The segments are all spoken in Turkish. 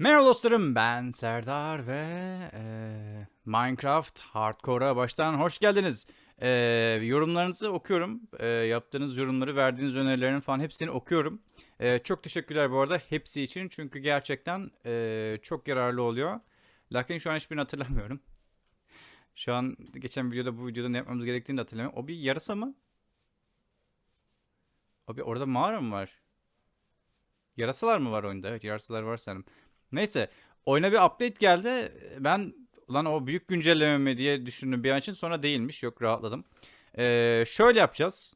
Merhaba dostlarım ben Serdar ve eee, Minecraft Hardcore'a baştan hoş geldiniz. Eee, yorumlarınızı okuyorum. Eee, yaptığınız yorumları, verdiğiniz önerilerin falan hepsini okuyorum. Eee, çok teşekkürler bu arada hepsi için çünkü gerçekten eee, çok yararlı oluyor. Lakin şu an hiçbirini hatırlamıyorum. Şu an geçen videoda bu videoda ne yapmamız gerektiğini hatırlamıyorum. O bir yarasa mı? O bir orada mağara mı var? Yarasalar mı var oyunda? Evet yarasalar var sanırım. Neyse oyuna bir update geldi. Ben ulan o büyük güncelleme mi diye düşündüm bir an için sonra değilmiş. Yok rahatladım. Ee, şöyle yapacağız.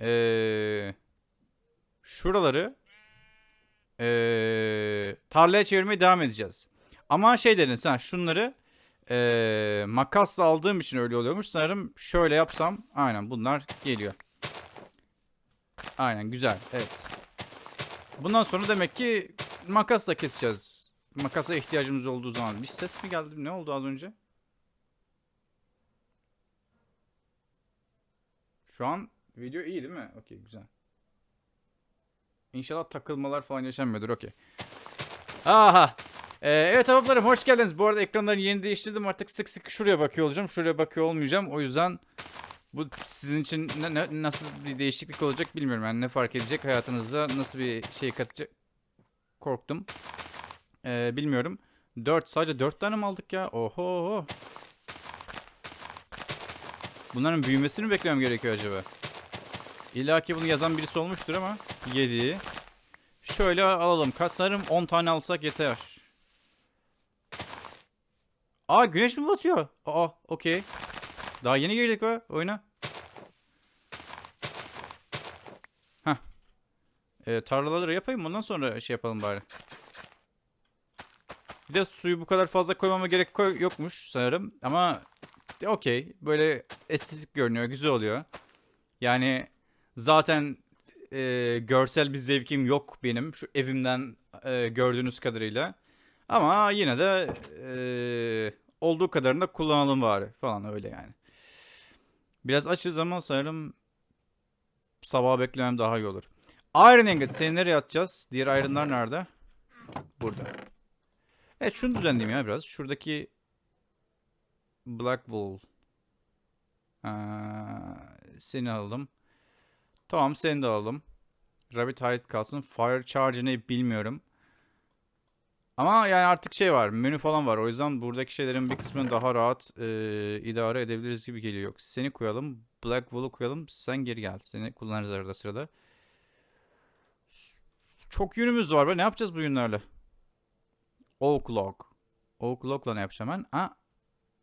Ee, şuraları ee, tarlaya çevirmeye devam edeceğiz. Ama şey dedin sen şunları ee, makasla aldığım için öyle oluyormuş. Sanırım şöyle yapsam aynen bunlar geliyor. Aynen güzel. Evet. Bundan sonra demek ki makasla keseceğiz. Makasa ihtiyacımız olduğu zaman. Bir ses mi geldi? Ne oldu az önce? Şu an video iyi değil mi? Okey güzel. İnşallah takılmalar falan yaşanmıyordur. Okey. Aha. Ee, evet ablalarım hoş geldiniz. Bu arada ekranların yerini değiştirdim. Artık sık sık şuraya bakıyor olacağım. Şuraya bakıyor olmayacağım. O yüzden bu sizin için ne- ne- nasıl bir değişiklik olacak bilmiyorum. Yani ne fark edecek hayatınızda nasıl bir şey katacak korktum. Ee, bilmiyorum. 4 sadece 4 tane mi aldık ya? Oho. Bunların büyümesini mi beklemem gerekiyor acaba? İlla ki bunu yazan birisi olmuştur ama 7. Şöyle alalım. Kaç sanırım 10 tane alsak yeter. Aa güneş mi batıyor? Aa okey. Daha yeni girdik be oyuna. Ee, tarlaları yapayım ondan sonra şey yapalım bari. Bir de suyu bu kadar fazla koymama gerek koy yokmuş sanırım. Ama okey. Böyle estetik görünüyor. Güzel oluyor. Yani zaten e, görsel bir zevkim yok benim. Şu evimden e, gördüğünüz kadarıyla. Ama yine de e, olduğu kadarını da kullanalım bari falan öyle yani. Biraz açız ama sanırım sabah beklemem daha iyi olur. Iron Ingot seni nereye atacağız? Diğer iron'lar nerede? Burada. Evet şunu düzenleyeyim ya biraz. Şuradaki Black Wool. Aa, seni alalım. Tamam seni de alalım. Rabbit Hide kalsın. Fire Charge ne bilmiyorum. Ama yani artık şey var. Menü falan var. O yüzden buradaki şeylerin bir kısmını daha rahat e, idare edebiliriz gibi geliyor. Yok, seni koyalım. Black Wool'u koyalım. Sen geri gel. Seni kullanırız arada sırada. Çok yünümüz var be. Ne yapacağız bu yünlerle? Oak log. Oak log'la ne yapacağım ben? Ha,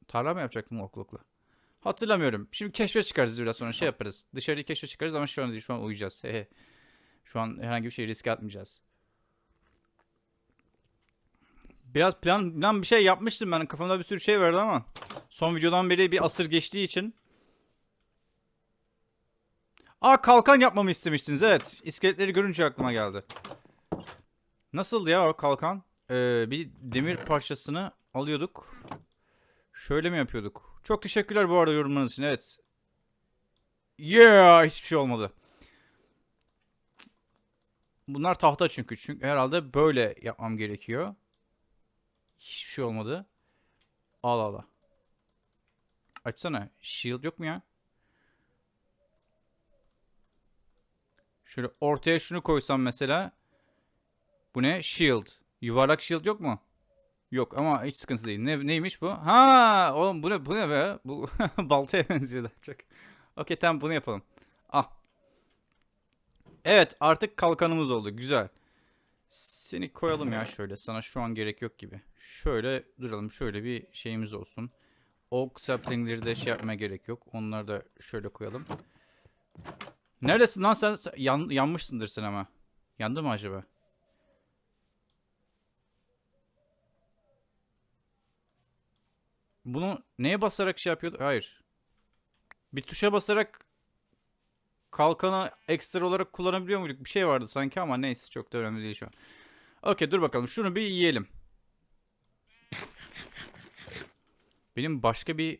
tarla mı yapacaktım oak log'la? Hatırlamıyorum. Şimdi keşfe çıkarız biraz sonra şey yaparız. Dışarıyı keşfe çıkarız ama şu an değil. Şu an uyuyacağız. Şu an herhangi bir şey riske atmayacağız. Biraz plan, plan bir şey yapmıştım ben. Kafamda bir sürü şey vardı ama son videodan beri bir asır geçtiği için. Aa kalkan yapmamı istemiştiniz. Evet. İskeletleri görünce aklıma geldi. Nasıldı ya kalkan? Ee, bir demir parçasını alıyorduk. Şöyle mi yapıyorduk? Çok teşekkürler bu arada yorumlarınız için. Evet. Yeah! Hiçbir şey olmadı. Bunlar tahta çünkü. Çünkü herhalde böyle yapmam gerekiyor. Hiçbir şey olmadı. Al al al. Açsana. Shield yok mu ya? Şöyle ortaya şunu koysam mesela. Bu ne? Shield. Yuvarlak shield yok mu? Yok ama hiç sıkıntı değil. Ne, neymiş bu? Ha, oğlum bu ne, bu ne be? Bu baltaya benziyor daha çok. Okey tamam bunu yapalım. Al. Evet artık kalkanımız oldu. Güzel. Seni koyalım ya şöyle. Sana şu an gerek yok gibi. Şöyle duralım. Şöyle bir şeyimiz olsun. Oak saplingleri de şey yapmaya gerek yok. Onları da şöyle koyalım. Neredesin lan sen? sen- Yan, yanmışsındır sen ama. Yandı mı acaba? Bunu neye basarak şey yapıyordu? Hayır. Bir tuşa basarak kalkanı ekstra olarak kullanabiliyor muyduk? Bir şey vardı sanki ama neyse çok da önemli değil şu an. Okey dur bakalım. Şunu bir yiyelim. Benim başka bir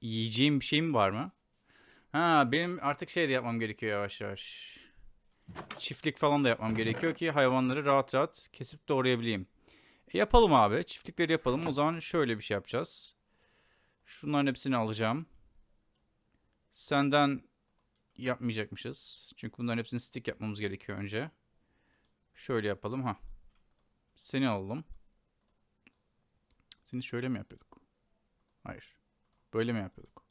yiyeceğim bir şeyim var mı? Ha benim artık şey de yapmam gerekiyor yavaş yavaş. çiftlik falan da yapmam gerekiyor ki hayvanları rahat rahat kesip doğrayabileyim. Yapalım abi. Çiftlikleri yapalım. O zaman şöyle bir şey yapacağız. Şunların hepsini alacağım. Senden yapmayacakmışız. Çünkü bunların hepsini stick yapmamız gerekiyor önce. Şöyle yapalım ha. Seni alalım. Seni şöyle mi yapıyorduk? Hayır. Böyle mi yapıyorduk?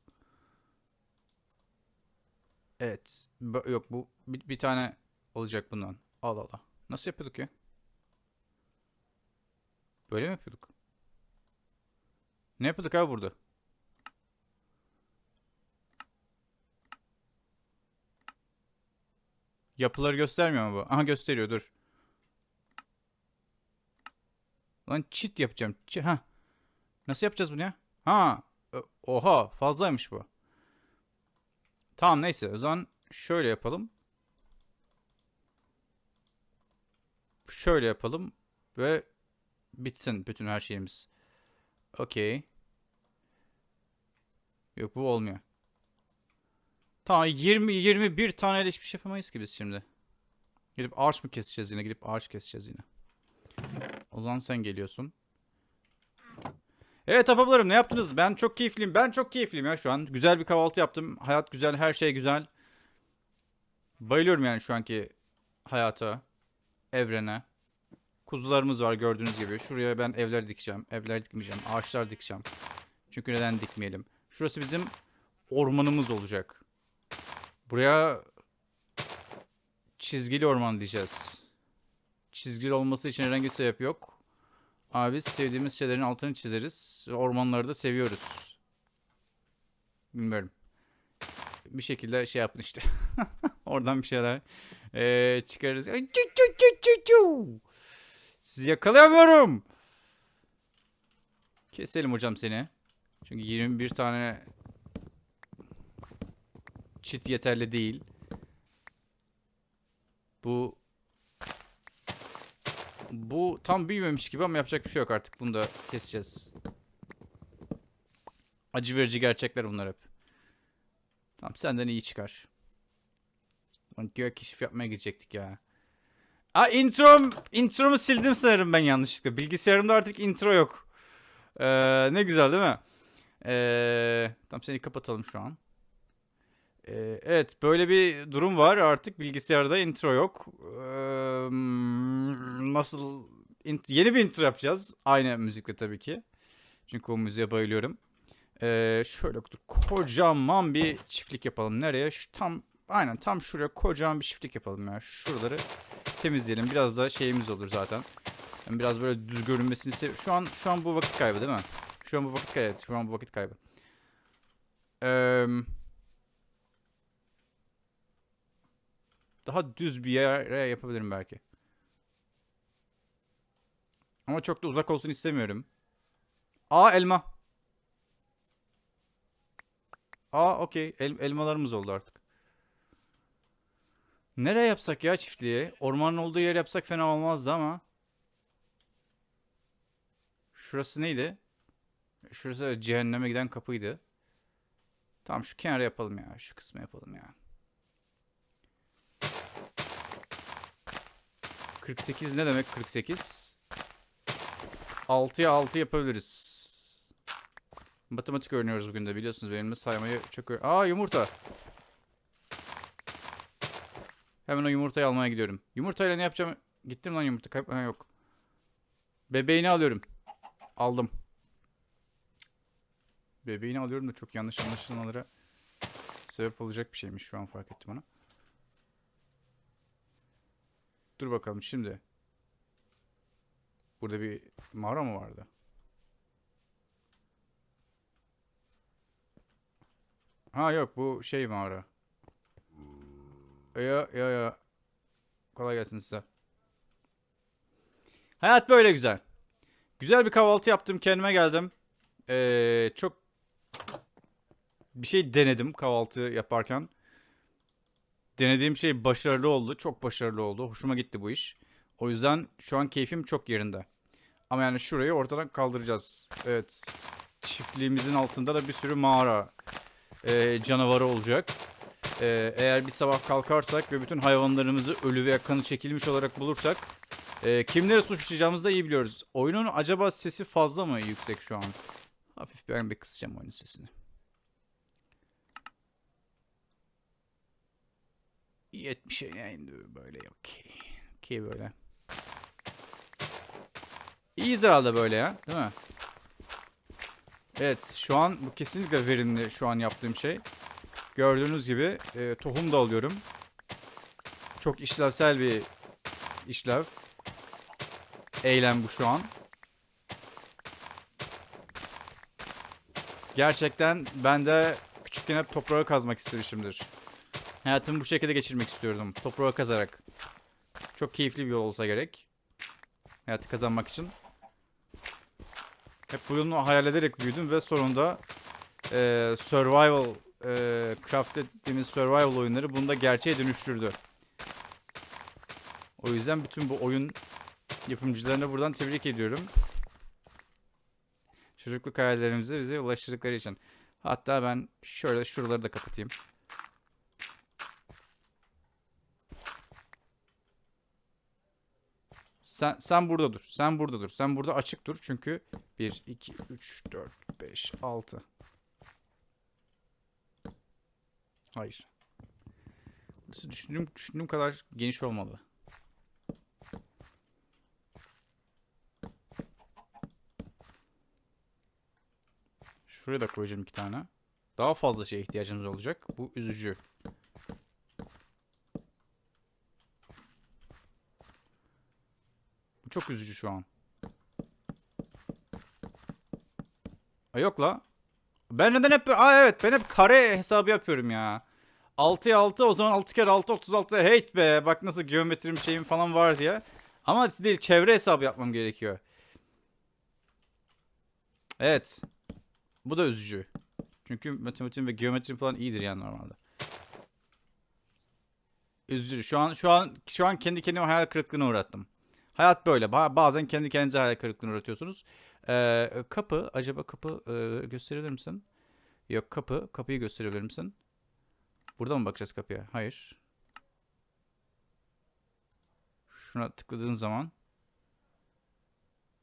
Evet. Yok bu bir, bir tane olacak bundan. Al al al. Nasıl yapıyorduk ya? Böyle mi yapıyorduk? Ne yapıyorduk abi burada? Yapıları göstermiyor mu bu? Aha gösteriyor dur. Lan çit yapacağım. Çi ha. Nasıl yapacağız bunu ya? Ha. Oha fazlaymış bu. Tamam neyse o zaman şöyle yapalım. Şöyle yapalım ve bitsin bütün her şeyimiz. Okey. Yok bu olmuyor. Tamam 20 21 taneyle hiçbir şey yapamayız ki biz şimdi. Gidip ağaç mı keseceğiz yine? Gidip ağaç keseceğiz yine. O zaman sen geliyorsun. Evet apalarım ne yaptınız? Ben çok keyifliyim. Ben çok keyifliyim ya şu an. Güzel bir kahvaltı yaptım. Hayat güzel, her şey güzel. Bayılıyorum yani şu anki hayata, evrene. Kuzularımız var gördüğünüz gibi. Şuraya ben evler dikeceğim. Evler dikmeyeceğim. Ağaçlar dikeceğim. Çünkü neden dikmeyelim? Şurası bizim ormanımız olacak. Buraya çizgili orman diyeceğiz. Çizgili olması için herhangi bir sebep yok. Abi sevdiğimiz şeylerin altını çizeriz. Ormanları da seviyoruz. Bilmiyorum. Bir şekilde şey yapın işte. Oradan bir şeyler eee, çıkarırız. Sizi yakalayamıyorum. Keselim hocam seni. Çünkü 21 tane çit yeterli değil. Bu bu tam büyümemiş gibi ama yapacak bir şey yok artık. Bunu da keseceğiz. Acı verici gerçekler bunlar hep. Tamam senden iyi çıkar. Gök keşif yapmaya gidecektik ya. Aa introm, intromu sildim sanırım ben yanlışlıkla. Bilgisayarımda artık intro yok. Ee, ne güzel değil mi? Ee, tamam seni kapatalım şu an. Ee, evet böyle bir durum var artık bilgisayarda intro yok. Ee, nasıl int- yeni bir intro yapacağız aynı müzikle tabii ki. Çünkü o müziğe bayılıyorum. Ee, şöyle dur, kocaman bir çiftlik yapalım. Nereye? Şu tam aynen tam şuraya kocaman bir çiftlik yapalım ya. Şuraları temizleyelim. Biraz da şeyimiz olur zaten. Yani biraz böyle düz görünmesini sev- Şu an şu an bu vakit kaybı değil mi? Şu an bu vakit kaybı. Şu an bu vakit kaybı. Eee Daha düz bir yere yapabilirim belki. Ama çok da uzak olsun istemiyorum. Aa elma. Aa okey. El- elmalarımız oldu artık. Nereye yapsak ya çiftliği? Ormanın olduğu yer yapsak fena olmazdı ama. Şurası neydi? Şurası cehenneme giden kapıydı. Tamam şu kenara yapalım ya. Şu kısmı yapalım ya. 48 ne demek 48? 6'ya 6 yapabiliriz. Matematik öğreniyoruz bugün de biliyorsunuz benim de saymayı çok Aa yumurta. Hemen o yumurtayı almaya gidiyorum. Yumurtayla ne yapacağım? Gittim lan yumurta. Kayıp ha, yok. Bebeğini alıyorum. Aldım. Bebeğini alıyorum da çok yanlış anlaşılmalara sebep olacak bir şeymiş şu an fark ettim onu. Dur bakalım şimdi. Burada bir mağara mı vardı? Ha yok bu şey mağara. Ya ya ya. Kolay gelsin size. Hayat böyle güzel. Güzel bir kahvaltı yaptım kendime geldim. Ee, çok bir şey denedim kahvaltı yaparken. Denediğim şey başarılı oldu. Çok başarılı oldu. Hoşuma gitti bu iş. O yüzden şu an keyfim çok yerinde. Ama yani şurayı ortadan kaldıracağız. Evet. Çiftliğimizin altında da bir sürü mağara e, canavarı olacak. Ee, eğer bir sabah kalkarsak ve bütün hayvanlarımızı ölü veya kanı çekilmiş olarak bulursak e, kimleri suçlayacağımızı da iyi biliyoruz. Oyunun acaba sesi fazla mı yüksek şu an? Hafif ben bir kısacağım oyunun sesini. Yetmişe indi böyle okey. Okey böyle. İyiyiz herhalde böyle ya değil mi? Evet şu an bu kesinlikle verimli şu an yaptığım şey. Gördüğünüz gibi e, tohum da alıyorum. Çok işlevsel bir işlev. Eylem bu şu an. Gerçekten ben de küçükken hep toprağı kazmak istemişimdir. Hayatımı bu şekilde geçirmek istiyordum. Toprağı kazarak. Çok keyifli bir yol olsa gerek. Hayatı kazanmak için. Hep bunu hayal ederek büyüdüm ve sonunda e, survival e, craft dediğimiz survival oyunları bunu da gerçeğe dönüştürdü. O yüzden bütün bu oyun yapımcılarına buradan tebrik ediyorum. Çocukluk hayallerimizi bize ulaştırdıkları için. Hatta ben şöyle şuraları da kapatayım. Sen, sen burada dur. Sen burada dur. Sen burada açık dur. Çünkü 1, 2, 3, 4, 5, 6. Hayır. Burası düşündüğüm, düşündüğüm kadar geniş olmalı. Şuraya da koyacağım iki tane. Daha fazla şeye ihtiyacımız olacak. Bu üzücü. Bu çok üzücü şu an. Ay yok la. Ben neden hep... Aa evet ben hep kare hesabı yapıyorum ya. 6'ya 6 o zaman 6 kere 6 36 hate be. Bak nasıl geometrim şeyim falan var diye. Ama değil çevre hesabı yapmam gerekiyor. Evet. Bu da üzücü. Çünkü matematiğim ve geometrim falan iyidir yani normalde. Üzücü. Şu an şu an şu an kendi kendime hayal kırıklığına uğrattım. Hayat böyle. Ba- bazen kendi kendinize hayal kırıklığına uğratıyorsunuz. Ee, kapı. Acaba kapı e, gösterebilir misin? Yok kapı. Kapıyı gösterebilir misin? Burada mı bakacağız kapıya? Hayır. Şuna tıkladığın zaman.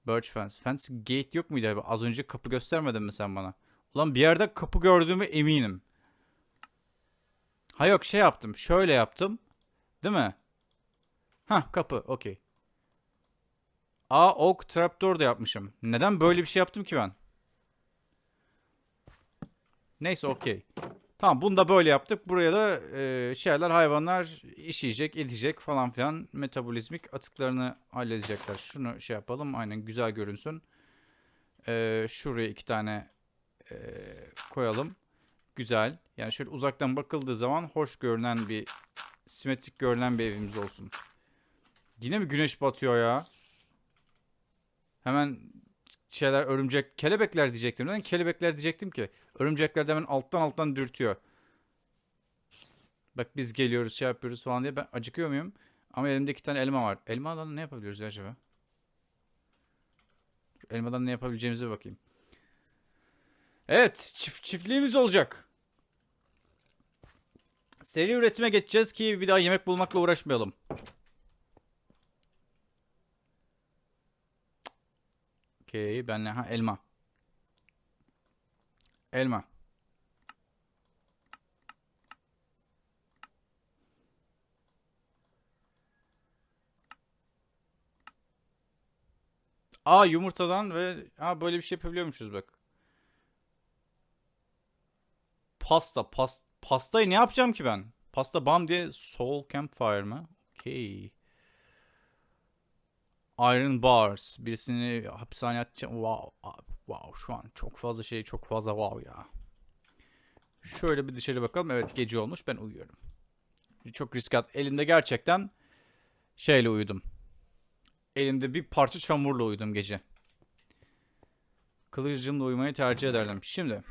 Birch fence. Fence gate yok muydu abi? Az önce kapı göstermedin mi sen bana? Ulan bir yerde kapı gördüğümü eminim. Ha yok şey yaptım. Şöyle yaptım. Değil mi? Ha kapı. Okey. Aa ok trapdoor da yapmışım. Neden böyle bir şey yaptım ki ben? Neyse okey. Tamam bunu da böyle yaptık. Buraya da e, şeyler hayvanlar işeyecek, edecek falan filan metabolizmik atıklarını halledecekler. Şunu şey yapalım. Aynen güzel görünsün. E, şuraya iki tane e, koyalım. Güzel. Yani şöyle uzaktan bakıldığı zaman hoş görünen bir simetrik görünen bir evimiz olsun. Yine mi güneş batıyor ya? Hemen şeyler örümcek kelebekler diyecektim. Neden kelebekler diyecektim ki? Örümcekler de hemen alttan alttan dürtüyor. Bak biz geliyoruz şey yapıyoruz falan diye ben acıkıyor muyum? Ama elimde iki tane elma var. Elmadan ne yapabiliyoruz ya acaba? Elmadan ne yapabileceğimize bakayım. Evet çift, çiftliğimiz olacak. Seri üretime geçeceğiz ki bir daha yemek bulmakla uğraşmayalım. Okey benle ha elma. Elma. Aa yumurtadan ve ha böyle bir şey yapabiliyormuşuz bak. Pasta, pas, pastayı ne yapacağım ki ben? Pasta bam diye soul campfire mı? Okey. Iron Bars. Birisini hapishaneye atacağım. Wow. Wow. Şu an çok fazla şey çok fazla wow ya. Şöyle bir dışarı bakalım. Evet gece olmuş. Ben uyuyorum. Çok risk at. Elimde gerçekten şeyle uyudum. Elimde bir parça çamurla uyudum gece. Kılıcımla uyumayı tercih ederdim. Şimdi.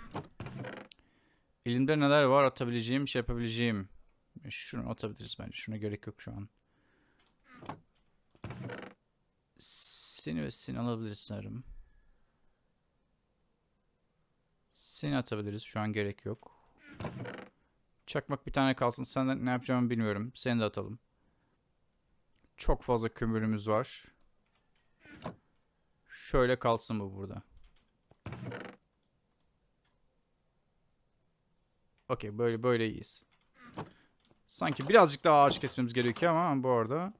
Elimde neler var atabileceğim, şey yapabileceğim. Şunu atabiliriz bence. Şuna gerek yok şu an. Seni ve seni alabiliriz sanırım. Seni atabiliriz. Şu an gerek yok. Çakmak bir tane kalsın. Senden ne yapacağımı bilmiyorum. Seni de atalım. Çok fazla kömürümüz var. Şöyle kalsın bu burada. Okey böyle böyle iyiyiz. Sanki birazcık daha ağaç kesmemiz gerekiyor ama bu arada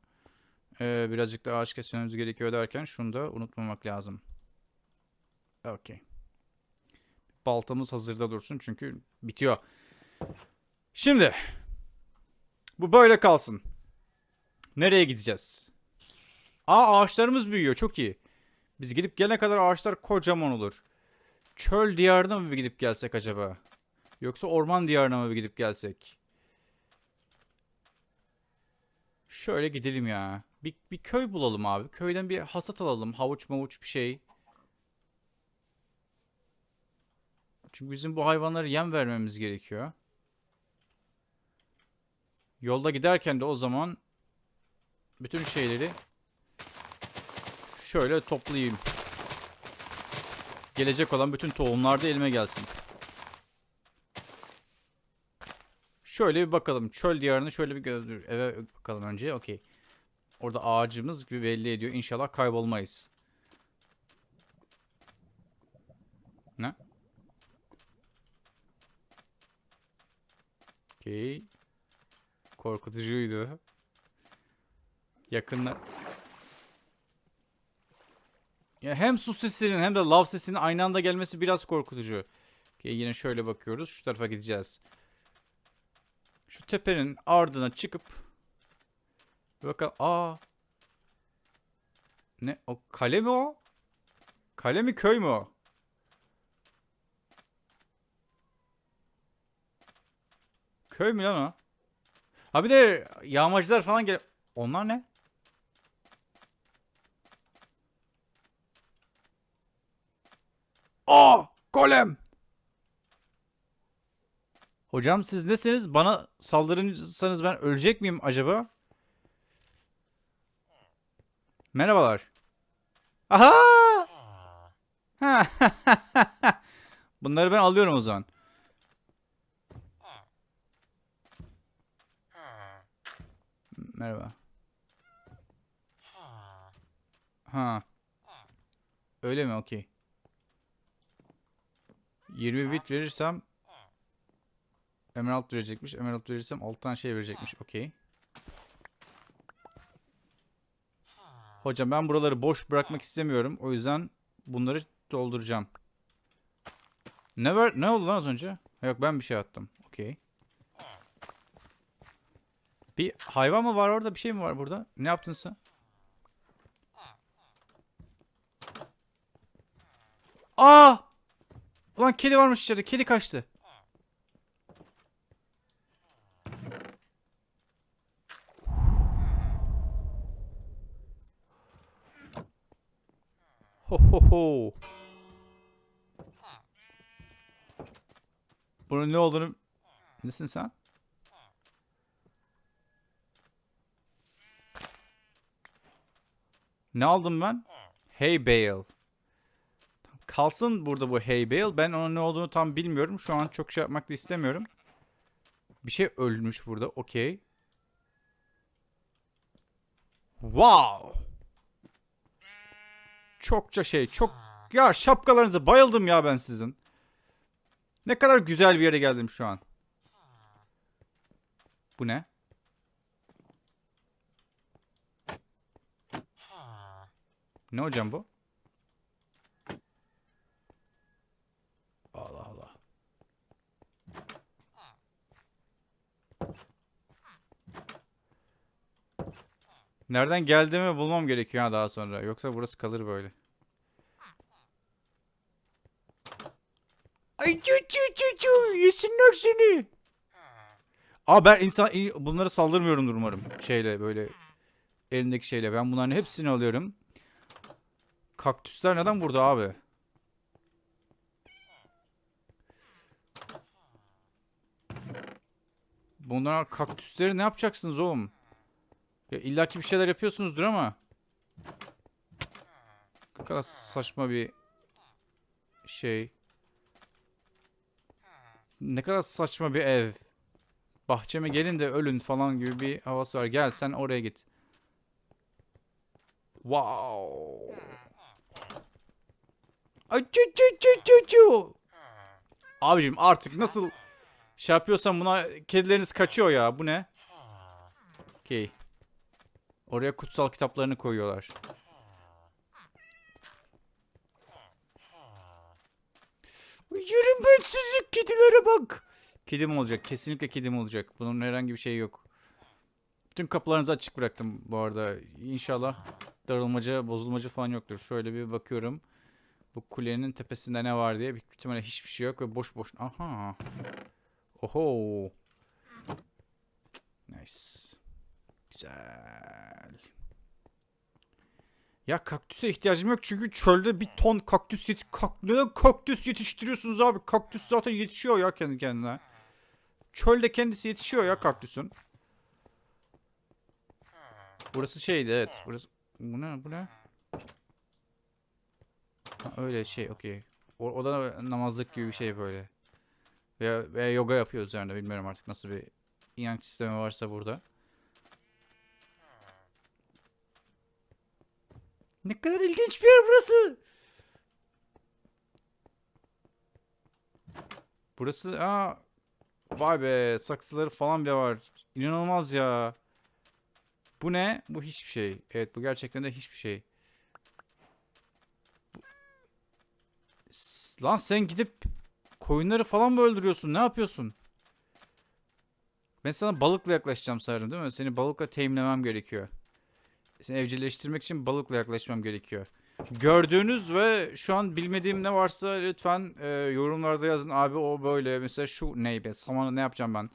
eee, birazcık daha ağaç kesmemiz gerekiyor derken şunu da unutmamak lazım. Okey. Baltamız hazırda dursun çünkü bitiyor. Şimdi bu böyle kalsın. Nereye gideceğiz? Aa ağaçlarımız büyüyor çok iyi. Biz gidip gelene kadar ağaçlar kocaman olur. Çöl diyarına mı gidip gelsek acaba? Yoksa orman diyarına mı gidip gelsek? Şöyle gidelim ya. Bir, bir köy bulalım abi. Köyden bir hasat alalım. Havuç mavuç bir şey. Çünkü bizim bu hayvanlara yem vermemiz gerekiyor. Yolda giderken de o zaman bütün şeyleri şöyle toplayayım. Gelecek olan bütün tohumlar da elime gelsin. Şöyle bir bakalım. Çöl diyarını şöyle bir göz eve bakalım önce. Okey. Orada ağacımız gibi belli ediyor. İnşallah kaybolmayız. Ne? Okey. Korkutucuydu. Yakınlar. Ya hem su sesinin hem de lav sesinin aynı anda gelmesi biraz korkutucu. Okey, yine şöyle bakıyoruz. Şu tarafa gideceğiz. Şu tepenin ardına çıkıp bakalım. Aa. Ne? O kale mi o? Kale mi köy mü o? Köy mü lan o? Ha bir de yağmacılar falan gel. Onlar ne? Aa! Golem! Hocam siz nesiniz? Bana saldırırsanız ben ölecek miyim acaba? Merhabalar. Aha! Ha! Bunları ben alıyorum o zaman. Merhaba. Ha. Öyle mi? Okey. 20 bit verirsem Emerald verecekmiş. Emerald verirsem 6 tane şey verecekmiş. Okey. Hocam ben buraları boş bırakmak istemiyorum. O yüzden bunları dolduracağım. Ne ver ne oldu lan az önce? Yok ben bir şey attım. Okey. Bir hayvan mı var orada? Bir şey mi var burada? Ne yaptın sen? Aa! Ulan kedi varmış içeride. Kedi kaçtı. Ho ho ho. Bunun ne olduğunu... Nesin sen? Ne aldım ben? Hay bale. Kalsın burada bu hay bale. Ben onun ne olduğunu tam bilmiyorum. Şu an çok şey yapmak da istemiyorum. Bir şey ölmüş burada. Okey. Wow. Çokça şey. Çok... Ya şapkalarınıza bayıldım ya ben sizin. Ne kadar güzel bir yere geldim şu an. Bu ne? Ne hocam bu? Nereden geldiğimi bulmam gerekiyor ha daha sonra. Yoksa burası kalır böyle. Ay çü çü çü çü yesinler seni. Aa ben insan bunlara saldırmıyorumdur umarım. Şeyle böyle elindeki şeyle. Ben bunların hepsini alıyorum. Kaktüsler neden burada abi? Bunlar kaktüsleri ne yapacaksınız oğlum? Ya illaki bir şeyler yapıyorsunuzdur ama. Ne kadar saçma bir şey. Ne kadar saçma bir ev. bahçeme gelin de ölün falan gibi bir havası var. Gel sen oraya git. Wow. Ay, çu, çu, çu, çu, çu. Abicim artık nasıl şey yapıyorsan buna kedileriniz kaçıyor ya. Bu ne? Okey. Oraya kutsal kitaplarını koyuyorlar. Yerim ben sizi kedilere bak. Kedim olacak. Kesinlikle kedim olacak. Bunun herhangi bir şey yok. Bütün kapılarınızı açık bıraktım bu arada. İnşallah darılmaca, bozulmaca falan yoktur. Şöyle bir bakıyorum. Bu kulenin tepesinde ne var diye. Büyük ihtimalle hiçbir şey yok ve boş boş. Aha. Oho. Nice. Güzel. Ya kaktüse ihtiyacım yok çünkü çölde bir ton kaktüs yet kak neden kaktüs yetiştiriyorsunuz abi? Kaktüs zaten yetişiyor ya kendi kendine. Çölde kendisi yetişiyor ya kaktüsün. Burası şeydi evet. Burası bu ne bu ne? Ha, öyle şey okey. O, o da namazlık gibi bir şey böyle. Veya, veya yoga yapıyor üzerinde bilmiyorum artık nasıl bir inanç sistemi varsa burada. Ne kadar ilginç bir yer burası. Burası aa vay be saksıları falan bile var. İnanılmaz ya. Bu ne? Bu hiçbir şey. Evet bu gerçekten de hiçbir şey. Bu- Lan sen gidip koyunları falan mı öldürüyorsun? Ne yapıyorsun? Ben sana balıkla yaklaşacağım sanırım değil mi? Seni balıkla teyimlemem gerekiyor. Seni evcilleştirmek için balıkla yaklaşmam gerekiyor. Gördüğünüz ve şu an bilmediğim ne varsa lütfen e, yorumlarda yazın. Abi o böyle mesela şu ney be samanı ne yapacağım ben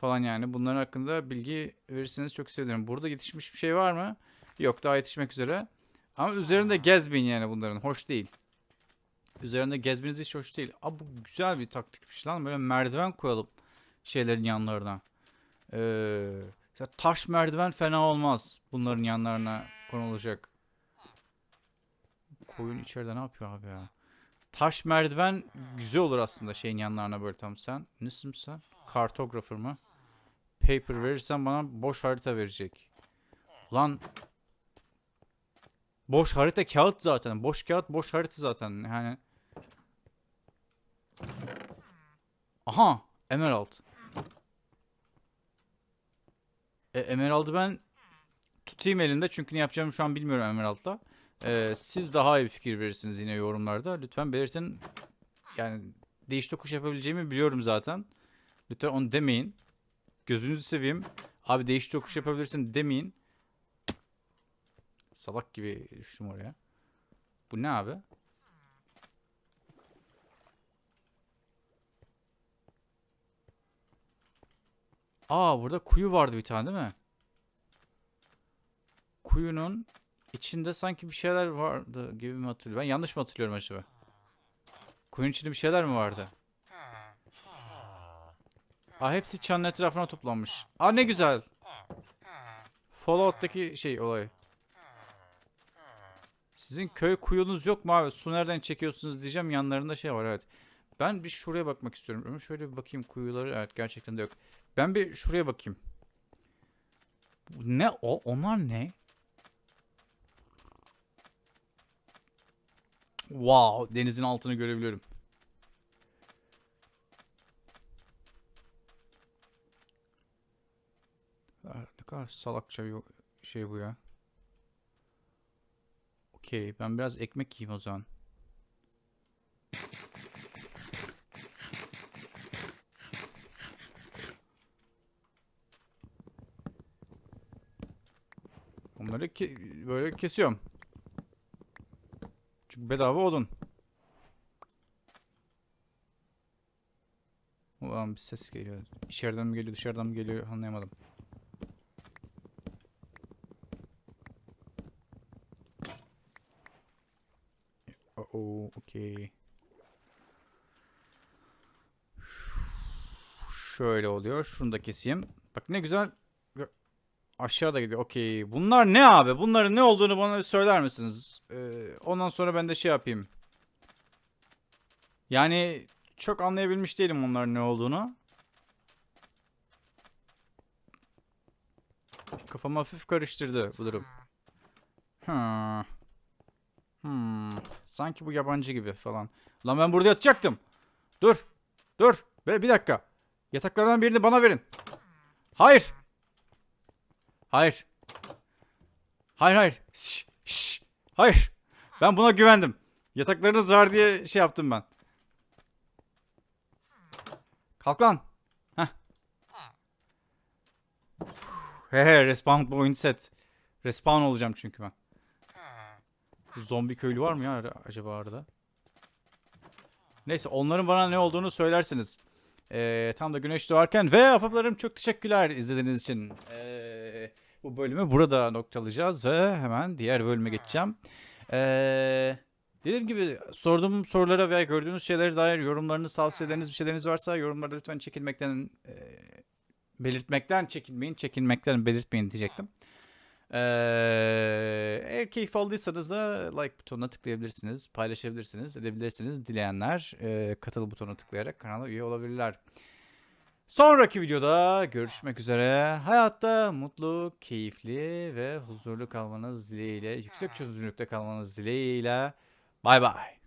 falan yani. Bunların hakkında bilgi verirseniz çok sevinirim. Burada yetişmiş bir şey var mı? Yok daha yetişmek üzere. Ama üzerinde gezmeyin yani bunların. Hoş değil. Üzerinde gezmeniz hiç hoş değil. Aa bu güzel bir taktikmiş lan. Böyle merdiven koyalım şeylerin yanlarına. Ee, mesela taş merdiven fena olmaz. Bunların yanlarına konulacak. Koyun içeride ne yapıyor abi ya? Taş merdiven güzel olur aslında şeyin yanlarına böyle tam sen. Nesin sen? Kartografer mı? Paper verirsen bana boş harita verecek. Lan boş harita kağıt zaten. Boş kağıt boş harita zaten. Yani Aha, Emerald. E, Emerald'ı ben tutayım elinde çünkü ne yapacağımı şu an bilmiyorum Emerald'la. Ee, siz daha iyi bir fikir verirsiniz yine yorumlarda. Lütfen belirtin. Yani değiş tokuş yapabileceğimi biliyorum zaten. Lütfen onu demeyin. Gözünüzü seveyim. Abi değiş tokuş yapabilirsin demeyin. Salak gibi düştüm oraya. Bu ne abi? Aa burada kuyu vardı bir tane değil mi? Kuyunun içinde sanki bir şeyler vardı gibi mi hatırlıyorum? Ben yanlış mı hatırlıyorum acaba? Kuyunun içinde bir şeyler mi vardı? Aa hepsi çanın etrafına toplanmış. Aa ne güzel. Fallout'taki şey olay. Sizin köy kuyunuz yok mu abi? Su nereden çekiyorsunuz diyeceğim. Yanlarında şey var evet. Ben bir şuraya bakmak istiyorum. Ama şöyle bir bakayım kuyuları. Evet gerçekten de yok. Ben bir şuraya bakayım. Ne o? Onlar ne? Wow, denizin altını görebiliyorum. Ah, Ne kadar salakça bir şey bu ya. Okey, ben biraz ekmek yiyeyim o zaman. Onları ke- böyle kesiyorum. Çünkü bedava odun. Ulan bir ses geliyor. İçeriden mi geliyor dışarıdan mı geliyor anlayamadım. Oo, okey. Şöyle oluyor. Şunu da keseyim. Bak ne güzel. Aşağıda gidiyor. Okey. Bunlar ne abi? Bunların ne olduğunu bana söyler misiniz? Ee, ondan sonra ben de şey yapayım. Yani çok anlayabilmiş değilim onların ne olduğunu. Kafamı hafif karıştırdı bu durum. Hmm. Hmm. Sanki bu yabancı gibi falan. Lan ben burada yatacaktım. Dur. Dur. Be bir dakika. Yataklardan birini bana verin. Hayır. Hayır. Hayır hayır. Şş, şş. Hayır. Ben buna güvendim. Yataklarınız var diye şey yaptım ben. Kalk lan. Heh. He he respawn point set. Respawn olacağım çünkü ben. Zombi köylü var mı ya acaba arada? Neyse onların bana ne olduğunu söylersiniz. Ee, tam da güneş doğarken ve apaplarım çok teşekkürler izlediğiniz için. Ee, bu bölümü burada noktalayacağız ve hemen diğer bölüme geçeceğim. Ee, dediğim gibi sorduğum sorulara veya gördüğünüz şeylere dair yorumlarınız, tavsiyeleriniz, bir şeyleriniz varsa yorumlarda lütfen çekinmekten e, belirtmekten çekinmeyin, çekinmekten belirtmeyin diyecektim. Ee, eğer keyif aldıysanız da like butonuna tıklayabilirsiniz, paylaşabilirsiniz, edebilirsiniz. Dileyenler e, katıl butonuna tıklayarak kanala üye olabilirler. Sonraki videoda görüşmek üzere. Hayatta mutlu, keyifli ve huzurlu kalmanız dileğiyle, yüksek çözünürlükte kalmanız dileğiyle. Bay bay.